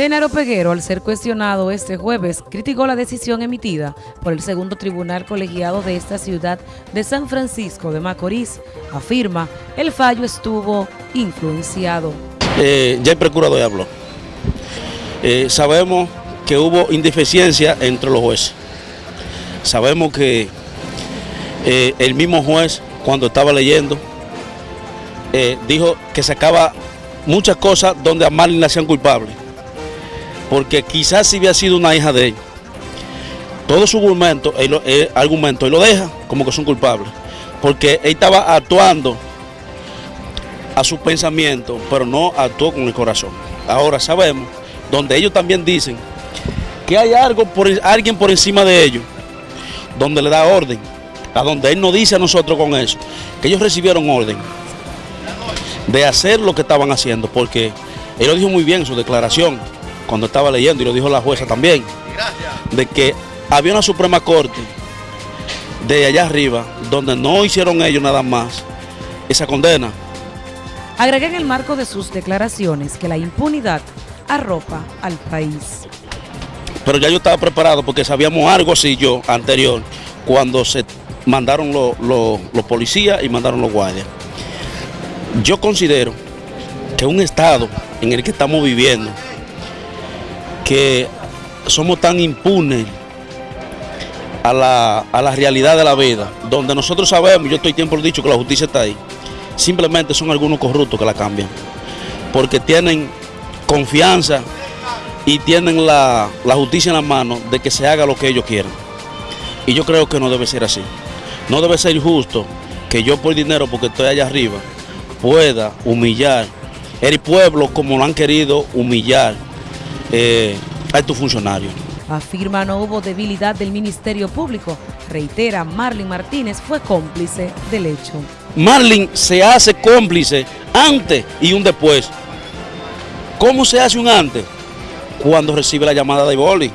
Genaro Peguero, al ser cuestionado este jueves, criticó la decisión emitida por el segundo tribunal colegiado de esta ciudad de San Francisco de Macorís. Afirma, el fallo estuvo influenciado. Eh, ya el procurador habló. Eh, sabemos que hubo indeficiencia entre los jueces. Sabemos que eh, el mismo juez, cuando estaba leyendo, dijo que sacaba muchas cosas donde a Marlene la hacían culpable porque quizás si hubiera sido una hija de él, todo su argumento, él- argumento, él lo deja como que son culpables, porque él estaba actuando a su pensamiento, pero no actuó con el corazón. Ahora sabemos, donde ellos también dicen que hay algo por, alguien por encima de ellos, donde le da orden, a donde él nos dice a nosotros con eso, que ellos recibieron orden de hacer lo que estaban haciendo, porque él lo dijo muy bien en su declaración cuando estaba leyendo, y lo dijo la jueza también, de que había una Suprema Corte de allá arriba, donde no hicieron ellos nada más esa condena. Agregó en el marco de sus declaraciones que la impunidad arropa al país. Pero ya yo estaba preparado porque sabíamos algo así yo anterior, cuando se mandaron los policías y mandaron los guardias. Yo considero que un estado en el que estamos viviendo, que somos tan impunes a la, a la realidad de la vida, donde nosotros sabemos, yo estoy tiempo dicho que la justicia está ahí, simplemente son algunos corruptos que la cambian, porque tienen confianza y tienen la, la justicia en la mano de que se haga lo que ellos quieran. Y yo creo que no debe ser así. No debe ser justo que yo por dinero, porque estoy allá arriba, pueda humillar el pueblo como lo han querido humillar eh, a estos funcionarios. Afirma no hubo debilidad del Ministerio Público. Reitera, Marlene Martínez fue cómplice del hecho. Marlin se hace cómplice antes y un después. ¿Cómo se hace un antes? Cuando recibe la llamada de boli.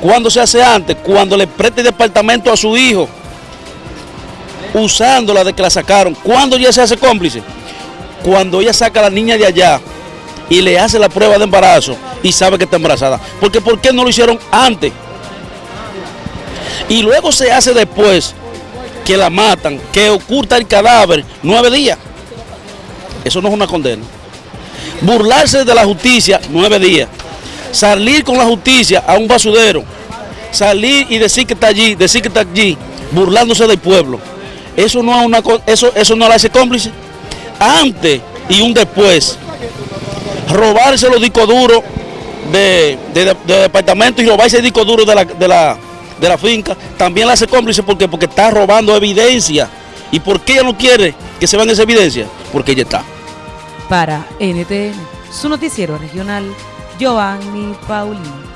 ¿Cuándo se hace antes? Cuando le presta el departamento a su hijo, usándola de que la sacaron. ¿Cuándo ya se hace cómplice? Cuando ella saca a la niña de allá y le hace la prueba de embarazo y sabe que está embarazada. Porque ¿por qué no lo hicieron antes? Y luego se hace después que la matan, que oculta el cadáver nueve días. Eso no es una condena. Burlarse de la justicia nueve días. Salir con la justicia a un basudero. Salir y decir que está allí, decir que está allí, burlándose del pueblo. Eso no es una eso, eso no la hace cómplice. Antes y un después. Robarse los discos duros de, de- de departamento y robarse el disco duro de la, de la, de la finca, también la hace cómplice porque, porque está robando evidencia. ¿Y por qué ella no quiere que se vean esa evidencia? Porque ella está. Para NTN, su noticiero regional, Giovanni Paulino.